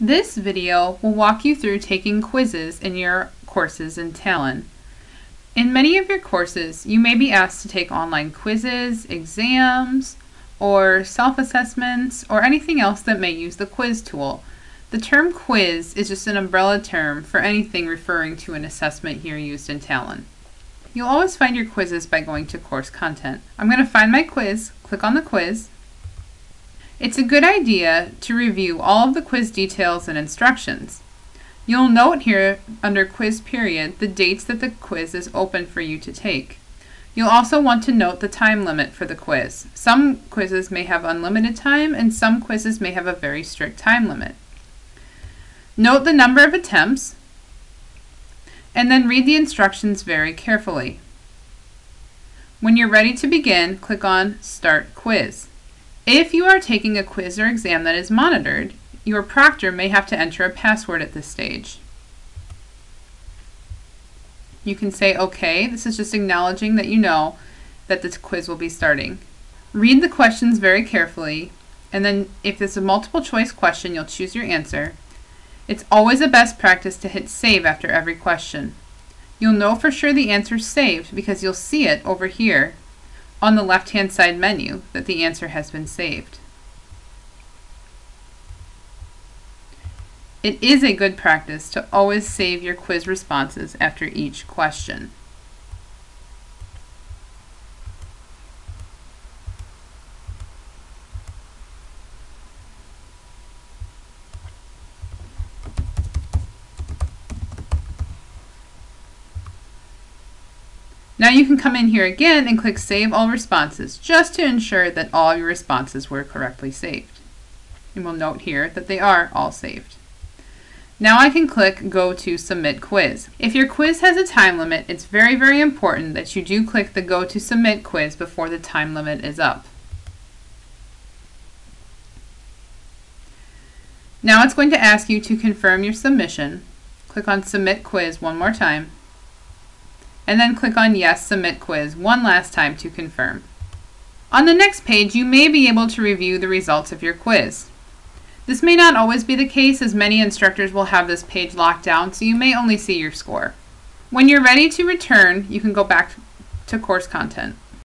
This video will walk you through taking quizzes in your courses in Talon. In many of your courses, you may be asked to take online quizzes, exams, or self-assessments, or anything else that may use the quiz tool. The term quiz is just an umbrella term for anything referring to an assessment here used in Talon. You'll always find your quizzes by going to course content. I'm going to find my quiz, click on the quiz, it's a good idea to review all of the quiz details and instructions. You'll note here under quiz period the dates that the quiz is open for you to take. You'll also want to note the time limit for the quiz. Some quizzes may have unlimited time and some quizzes may have a very strict time limit. Note the number of attempts and then read the instructions very carefully. When you're ready to begin, click on Start Quiz. If you are taking a quiz or exam that is monitored, your proctor may have to enter a password at this stage. You can say OK. This is just acknowledging that you know that this quiz will be starting. Read the questions very carefully, and then if it's a multiple choice question, you'll choose your answer. It's always a best practice to hit save after every question. You'll know for sure the answer is saved because you'll see it over here on the left-hand side menu that the answer has been saved. It is a good practice to always save your quiz responses after each question. Now you can come in here again and click Save All Responses just to ensure that all your responses were correctly saved. And we'll note here that they are all saved. Now I can click Go to Submit Quiz. If your quiz has a time limit, it's very, very important that you do click the Go to Submit quiz before the time limit is up. Now it's going to ask you to confirm your submission. Click on Submit Quiz one more time and then click on Yes, Submit Quiz one last time to confirm. On the next page, you may be able to review the results of your quiz. This may not always be the case as many instructors will have this page locked down, so you may only see your score. When you're ready to return, you can go back to course content.